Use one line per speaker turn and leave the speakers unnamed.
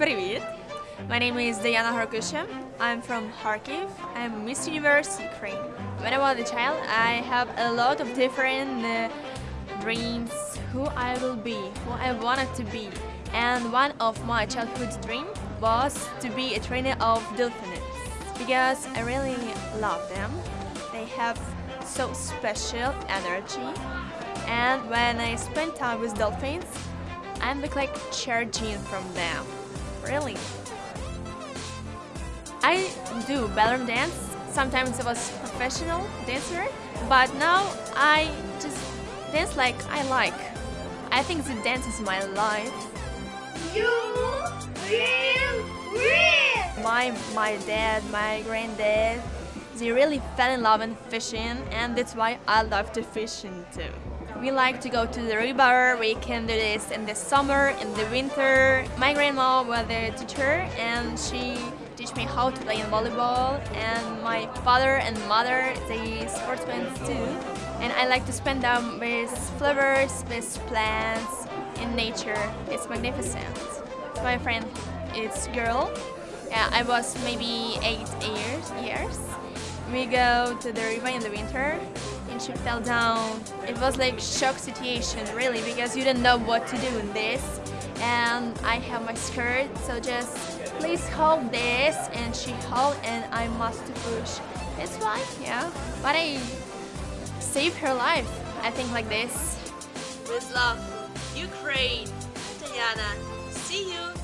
Привет! My name is Diana Harkusha. I'm from Kharkiv. I'm Miss Universe Ukraine. When I was a child, I have a lot of different uh, dreams, who I will be, who I wanted to be. And one of my childhood dreams was to be a trainer of dolphins because I really love them. They have so special energy. And when I spend time with dolphins, I'm like charging from them. Really. I do ballroom dance. Sometimes I was professional dancer, but now I just dance like I like. I think the dance is my life.
You will win!
My my dad, my granddad, they really fell in love with fishing, and that's why I love to fishing too. We like to go to the river. We can do this in the summer, in the winter. My grandma was a teacher, and she teach me how to play in volleyball. And my father and mother, they sportsmen too. And I like to spend them with flowers, with plants, in nature. It's magnificent. My friend it's girl. Yeah, I was maybe eight years. Years. We go to the river in the winter and she fell down. It was like shock situation really because you don't know what to do in this. And I have my skirt, so just please hold this and she held and I must push. It's fine, yeah. But I saved her life, I think like this.
With love, Ukraine, Diana. See you